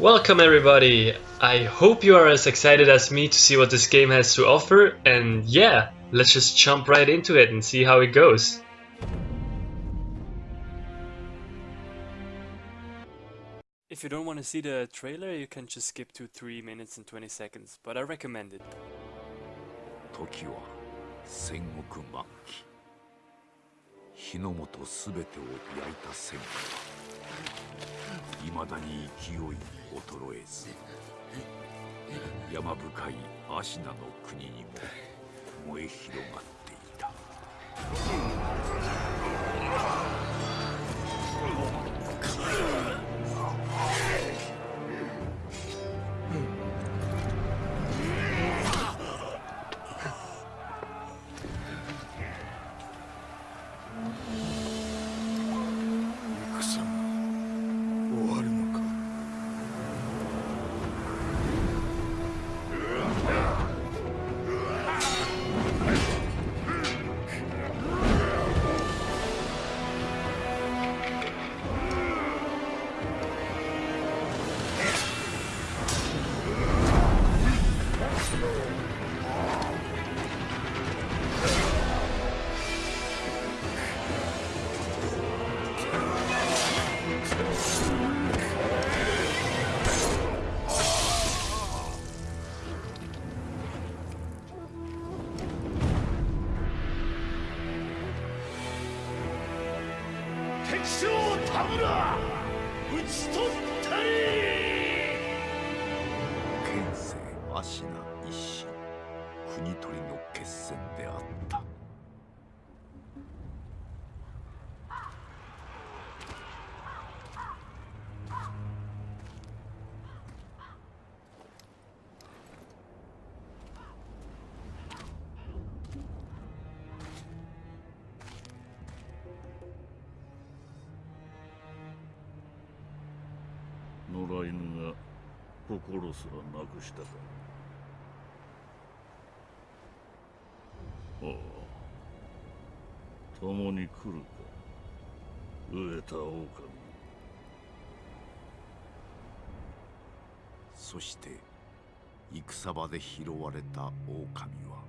Welcome everybody! I hope you are as excited as me to see what this game has to offer and yeah, let's just jump right into it and see how it goes. If you don't want to see the trailer, you can just skip to 3 minutes and 20 seconds, but I recommend it. 時は戦国末期日の本すべてを焼いた戦火は いまだに勢い衰えず山深い芦名の国にも燃え広がっていた。敵将田村討ち取ったり。現世芦名一心国取りの決戦であった。野良犬が心すらなくしたか。ああ。共に来るか。飢えた狼。そして戦場で拾われた狼は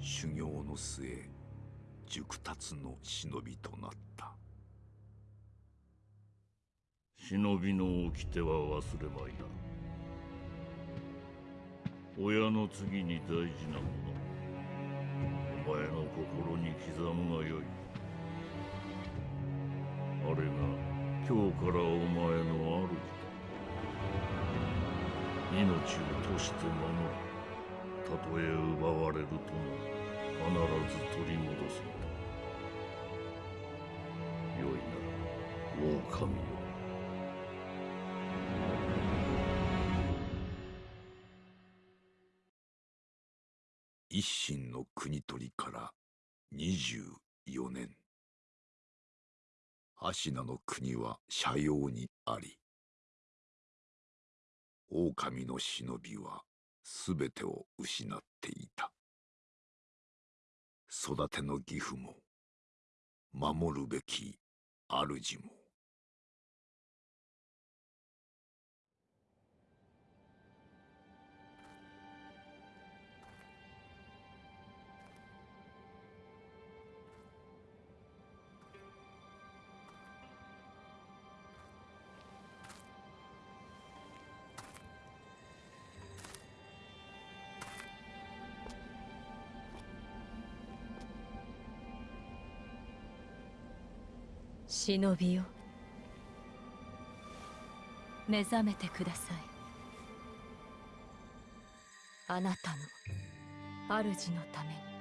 修行の末熟達の忍びとなった。忍びの掟は忘れまいな。親の次に大事なもの。お前の心に刻むがよい。あれが今日からお前の主だ。命を賭して守る。たとえ奪われるとも必ず取り戻すのだ。よいな狼よ。一心の国取りから24年。芦名の国は斜陽にあり狼の忍びはすべてを失っていた。育ての義父も守るべき主も忍びよ。目覚めてください。あなたの主のために。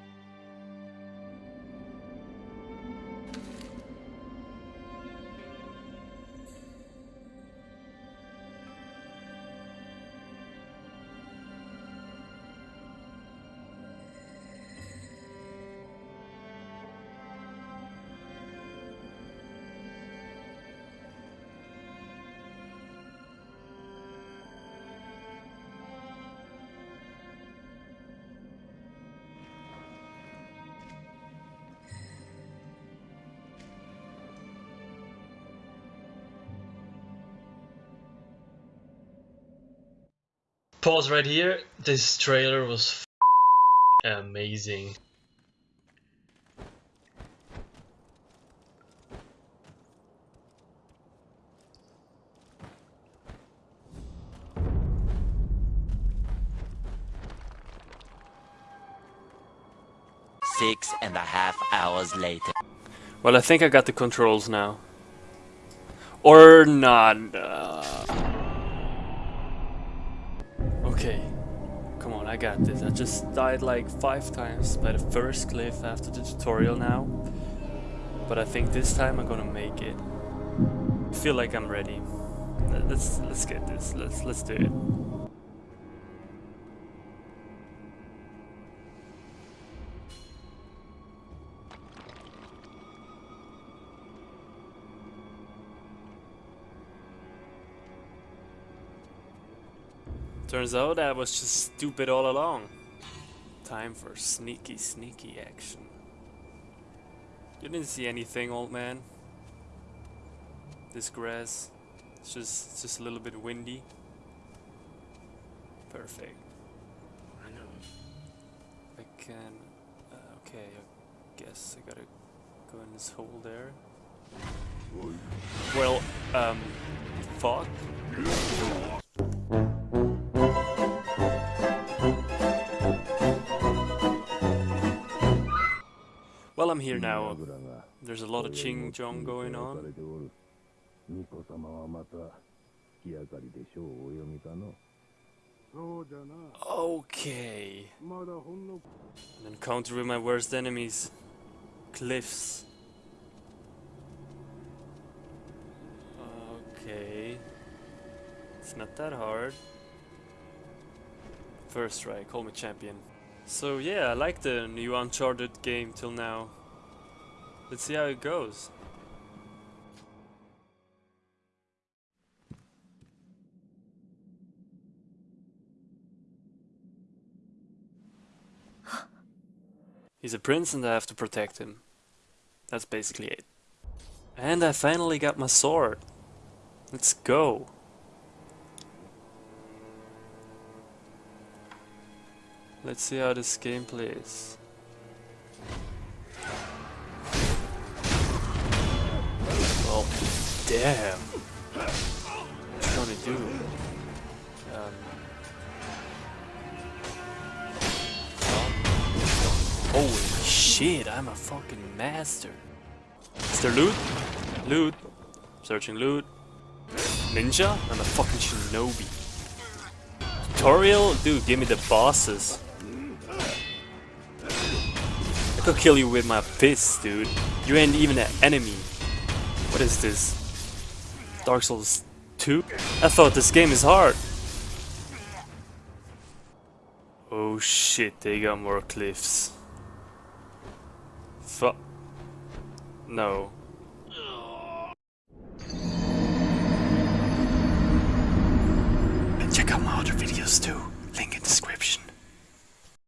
Pause right here. This trailer was f- amazing. Six and a half hours later. Well, I think I got the controls now. Or not. uh. I got this. I just died like five times by the first cliff after the tutorial now. But I think this time I'm gonna make it. I feel like I'm ready. Let- Let's let's get this. Let's let's do it. Turns out I was just stupid all along. Time for sneaky, sneaky action. You didn't see anything, old man. This grass, it's just, it's just a little bit windy. Perfect. I know. I can. Uh, okay, I guess I gotta go in this hole there. Well, um, fuck. Well, I'm here now. There's a lot of Ching Chong going on. Okay. An encounter with my worst enemies. Cliffs. Okay. It's not that hard. First try, call me champion. So yeah, I like the new Uncharted game till now. Let's see how it goes. He's a prince and I have to protect him. That's basically it. And I finally got my sword. Let's go. Let's see how this game plays. Well, damn. What's gonna do? Um, Holy shit, I'm a fucking master. Is there loot? Loot. Searching loot. Ninja? I'm a fucking shinobi. Tutorial? Dude, give me the bosses. I could kill you with my fists, dude. You ain't even an enemy. What is this? Dark Souls 2? I thought this game is hard. Oh shit, they got more cliffs. Fuck. No. And check out my other videos too.